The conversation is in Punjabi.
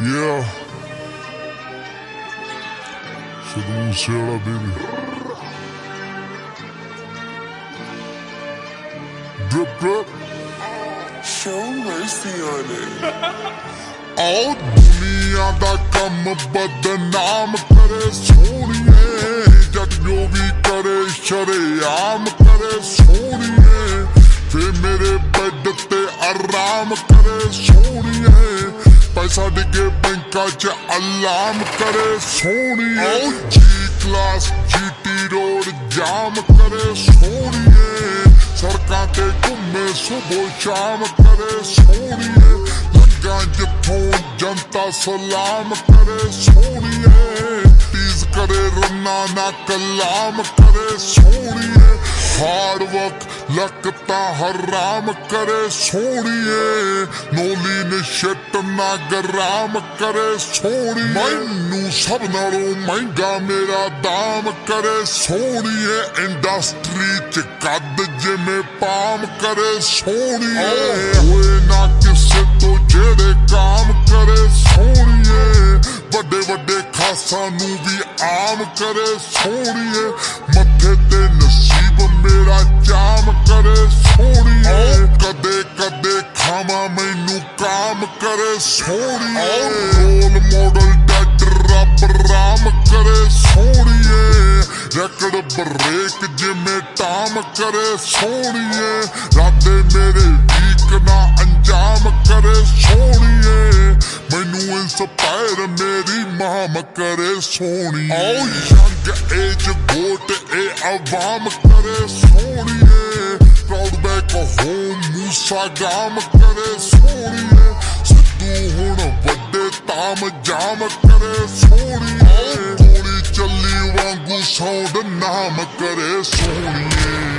Yeah. Sidhu Sela, baby. Drip, drip. Show mercy on it. ਆਓ ਦੁਨੀਆ ਦਾ ਕੰਮ ਬਦਨਾਮ ਕਰੇ ਸੋਹਣੀਏ ਜਦ ਜੋ ਵੀ ਕਰੇ ਸ਼ਰੇਆਮ ਕਰੇ ਸੋਹਣੀਏ ਫੇ ਮੇਰੇ ਬੈੱਡ ਤੇ ਆਰਾਮ ਕਰੇ ਸੋਹਣੀਏ ਪੈਸਾ ਡਿੱਗੇ ਬੈਂਕਾਂ 'ਚ ਅਲਾਮ ਕਰੇ, ਸੋਹਣੀਏ। ਜੀ ਕਲਾਸ ਜੀਟੀ ਰੋਡ ਜਾਮ ਕਰੇ, ਸੋਹਣੀਏ। ਸੜਕਾਂ ਤੇ ਘੁੰਮੇ ਸੁਬੋ ਸ਼ਾਮ ਕਰੇ, ਸੋਹਣੀਏ। ਲੱਗਾ ਜਿੱਥੋਂ ਜਨਤਾ ਸਲਾਮ ਕਰੇ, ਸੋਹਣੀਏ। ਤੀਜ਼ ਕਰੇ, ਰੰਨਾ ਨਾ ਕਲਾਮ ਕਰੇ, ਸੋਹਣੀਏ। ਹਾਰਡ ਵਰਕ ਲਕਤਾ ਹਰਾਮ ਕਰੇ ਸੋਹਣੀਏ। ਨੋਲੀ ਨੇ ਨਾ ਗਰਾਮ ਕਰੇ ਸੋਹਣੀਏ। ਮੈਨੂੰ ਸਭ ਨਾਲੋਂ ਮਹਿੰਗਾ ਮੇਰਾ ਦਾਮ ਕਰੇ ਸੋਹਣੀਏ। ਇੰਡਸਟਰੀ ਚ ਕੱਦ ਜਿਵੇਂ ਪਾਮ ਕਰੇ ਸੋਹਣੀਏ। ਹੋਏ ਨਾ ਕਿਸੇ ਤੋਂ ਜਿਹੜੇ ਕਾਮ ਕਰੇ ਸੋਹਣੀਏ। ਵੱਡੇ ਵੱਡੇ ਖਾਸਾਂ ਨੂੰ ਵੀ ਆਮ ਕਰੇ ਸੋਹਣੀਏ। ਮੱਥੇ ਤੇ ਮੈਨੂੰ ਕਾਮ ਕਰੇ ਸੋਹਣੀਏ। ਰੋਲ ਮਾਡਲ ਡੱਡ ਰੱਬ ਰਾਮ ਕਰੇ ਸੋਹਣੀਏ। ਰਕੜ ਬਰੇਕ ਜਿਵੇਂ ਟਾਮ ਕਰੇ ਸੋਹਣੀਏ। ਰਾਤੇ ਮੇਰੇ ਵੀਕ ਨਾ ਅੰਜਾਮ ਕਰੇ ਸੋਹਣੀਏ। ਮੈਨੂੰ ਇੰਸਪਾਇਰ ਮੇਰੀ ਮਾਮ ਕਰੇ ਸੋਹਣੀਏ। ਓ ਯੰਗ ਏਜ ਗੋਟ ਇਹ ਆਵਾਮ ਕਰੇ ਸੋਹਣੀਏ। ਪ੍ਰਾਊਡ ਬੈਕ ਹੋਮ ਮੂਸਾ ਗਾਮ ਕਰੇ ਸੋਹਣੀਏ। ਸਿੱਧੂ ਹੁਣ ਵੱਡੇ ਤਾਮ ਜਾਮ ਕਰੇ ਸੋਹਣੀਏ। ਗੋਲੀ ਚੱਲੀ ਵਾਂਗੂ ਸੌਂਡ ਨਾਮ ਕਰੇ ਸੋਹਣੀਏ।